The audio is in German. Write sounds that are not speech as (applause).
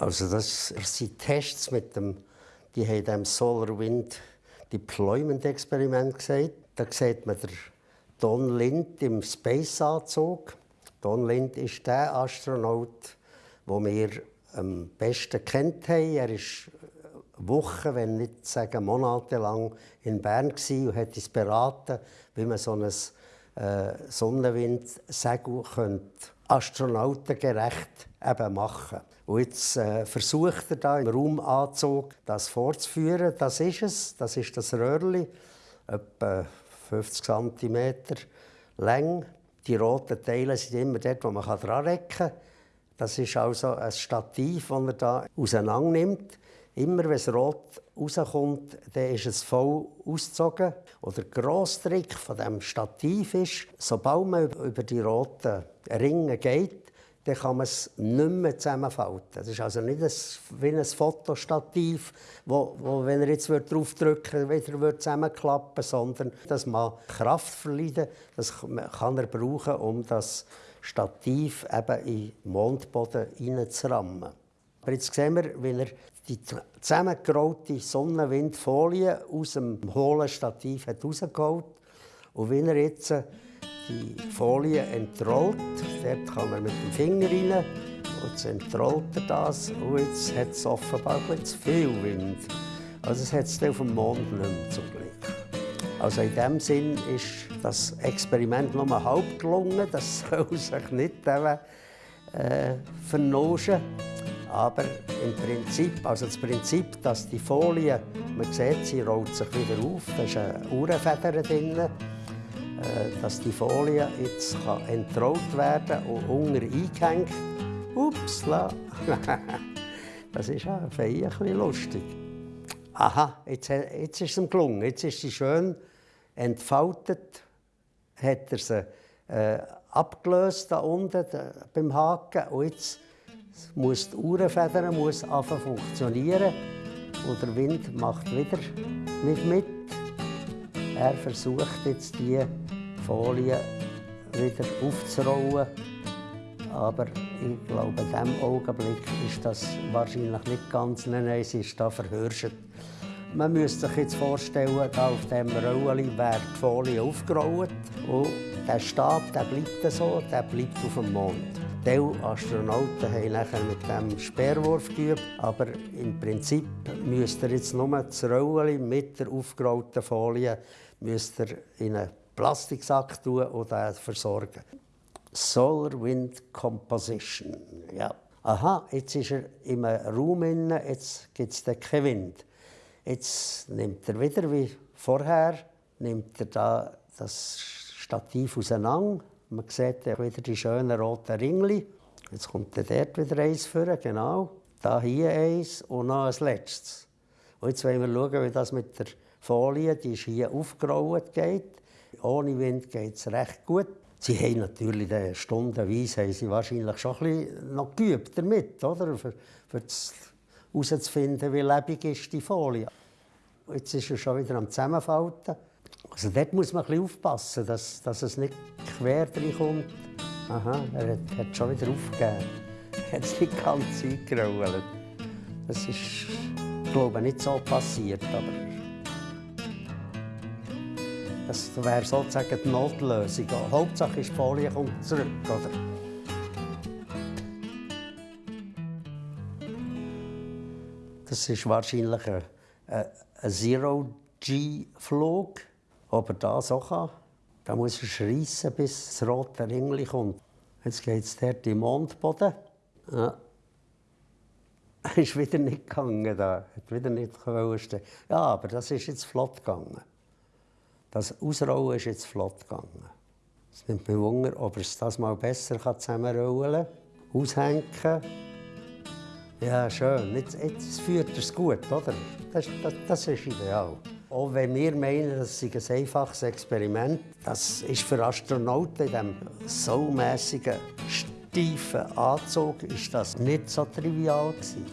Also das sind Tests mit dem, die haben dem Solar Wind Deployment Experiment gesagt. Da sieht man den Don Lind im Space-Anzug. Don Lind ist der Astronaut, den wir am besten kennt haben. Er ist Wochen, wenn nicht sagen monatelang in Bern und hat uns beraten, wie man so ein äh, Sonnenwindsegel astronautengerecht eben machen. Und jetzt äh, versucht er da im Raumanzug das vorzuführen. Das ist es. Das ist das Röhrli, etwa 50 cm lang. Die roten Teile sind immer dort, wo man dran recken kann. Das ist also ein Stativ, das er da auseinander nimmt. Immer wenn es rot rauskommt, dann ist es voll ausgezogen. Oder der grosse Trick von diesem Stativ ist, sobald man über die roten Ringe geht, dann kann man es nicht mehr zusammenfalten. Das ist also nicht wie ein Fotostativ, wo, wo wenn er jetzt draufdrücken würde, wieder zusammenklappen sondern dass man Kraft verliert. Das kann er brauchen, um das Stativ eben in den Mondboden reinzurammen. Aber jetzt sehen wir, wie er die zusammengerollte Sonnenwindfolie aus dem hohlen Stativ hat und wie er jetzt die Folie entrollt. Dort kann er mit dem Finger rein und jetzt entrollt er das und jetzt hat es offenbar zu viel Wind. Also es hat es auf dem Mond nicht mehr zum Glück. Also in dem Sinn ist das Experiment nur halb gelungen. Das (laughs) soll sich nicht äh, vernoschen. Aber im Prinzip, also das Prinzip, dass die Folie, man sieht, sie rollt sich wieder auf, da ist eine Uhrenfeder drin, äh, dass die Folie jetzt kann entrollt werden und unter eingehängt. Upsla! (laughs) das ist ja ein bisschen lustig. Aha, jetzt, jetzt ist es ihm gelungen. Jetzt ist sie schön entfaltet, hat er sie äh, abgelöst da unten beim Haken und jetzt muss die Uhrenfeder muss funktionieren und der Wind macht wieder nicht mit. Er versucht jetzt die Folie wieder aufzurollen, aber ich glaube, in diesem Augenblick ist das wahrscheinlich nicht ganz, nein, nein, sie ist da verhirscht. Man müsste sich jetzt vorstellen, da auf diesem Rollen wäre die Folie aufgerollt und der Stab der bleibt so, der bleibt auf dem Mond. Teil Astronauten haben nachher mit dem Speerwurf geübt, aber im Prinzip müsst ihr jetzt nur das Rollen mit der aufgerollten Folie müsst ihr in einen Plastiksack tun und den versorgen. Solar Wind Composition. Ja. Aha, jetzt ist er im Raum inne, jetzt gibt es keinen Wind. Jetzt nimmt er wieder wie vorher, nimmt er da das Stativ auseinander man sieht wieder die schönen roten Ringli. Jetzt kommt dort wieder eins vor, genau. Da hier eins und noch ein letztes. Und jetzt wollen wir schauen, wie das mit der Folie, die ist hier aufgerollt, geht. Ohne Wind geht es recht gut. Sie haben natürlich stundenweise haben sie wahrscheinlich schon ein bisschen noch geübt damit, oder? Für, für herauszufinden, wie lebendig ist die Folie. Jetzt ist er schon wieder am Zusammenfalten. Also dort muss man ein bisschen aufpassen, dass, dass es nicht quer kommt. Aha, er hat, hat schon wieder aufgegeben. Er hat es nicht ganz eingerollt. Das ist, glaube ich, nicht so passiert, aber das wäre sozusagen die Notlösung. Hauptsache ist, die Folie kommt zurück, oder? Das ist wahrscheinlich ein, ein Zero-G-Flug. Ob er das auch kann, da muss er schreissen, bis das rote Ringli kommt. Jetzt geht es dort im Mondboden. Ja. (laughs) Ist wieder nicht gegangen da. Hat wieder nicht stehen. Ja, aber das ist jetzt flott gegangen. Das Ausrollen ist jetzt flott gegangen. Es nimmt mich Wunder, ob es das mal besser zusammenrollen kann. Aushängen. Ja, schön. Jetzt, jetzt führt er es gut, oder? Das, das, das ist ideal. Auch wenn wir meinen, das ist ein einfaches Experiment, das ist für Astronauten in diesem saumässigen, steifen Anzug ist das nicht so trivial gewesen.